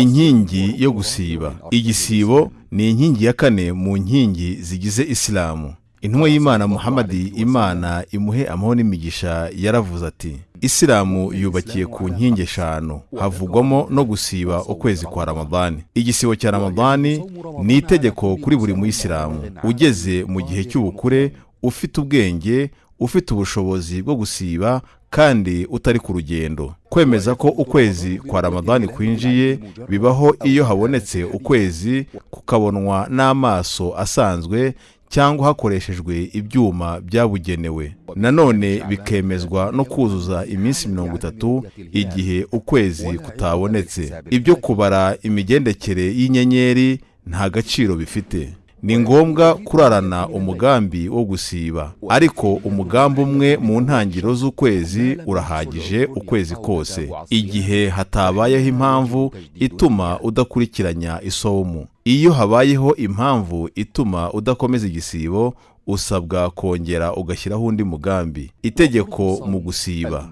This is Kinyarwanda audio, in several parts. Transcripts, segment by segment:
inkingi yo gusiba. Igisibo ni inkingi ya kane mu nkingi zigize isilamu intumwa y'imana muhamadi imana imuhe amahoro n'imigisha yaravuze ati isilamu yubakiye ku nkingi eshanu. Havugwamo no gusiba ukwezi kwa ramadani igisibo cya ramadani ni itegeko kuri buri muyisilamu ugeze mu gihe cy'ubukure ufite ubwenge ufite ubushobozi bwo gusiba kandi utari ku rugendo. Kwemeza ko ukwezi kwa ramadani kwinjiye bibaho iyo habonetse ukwezi kukabonwa n'amaso asanzwe cyangwa hakoreshejwe ibyuma byabugenewe. Nanone bikemezwa no kuzuza iminsi mirongo itatu igihe ukwezi kutabonetse. Ibyo kubara imigendekere y'inyenyeri nta gaciro bifite. Ni ngombwa kurarana umugambi wo gusiba. Ariko umugambi umwe mu ntangiriro z'ukwezi urahagije ukwezi kose. Igihe hatabayeho impamvu ituma udakurikiranya isomo. Iyo habayeho impamvu ituma udakomeza igisibo usabwa kongera ugashyiraho undi mugambi. Itegeko mu gusiba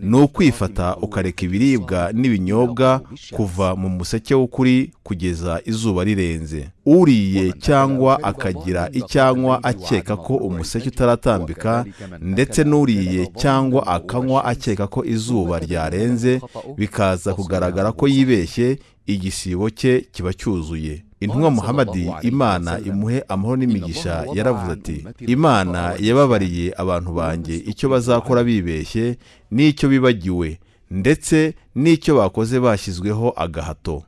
ni ukwifata ukareka ibiribwa n'ibinyobwa kuva mu museke w'ukuri kugeza izuba rirenze. Uriye cyangwa akagira icyanywa akeka ko umuseke utaratambika ndetse n'uriye cyangwa akanywa akeka ko izuba ryarenze bikaza kugaragara ko yibeshye igisibo cye kiba cyuzuye. Intumwa muhamadi imana imuhe amahoro n'imigisha yaravuze ati imana yababariye abantu banjye icyo bazakora bibeshye n'icyo bibagiwe ndetse n'icyo bakoze bashyizweho agahato.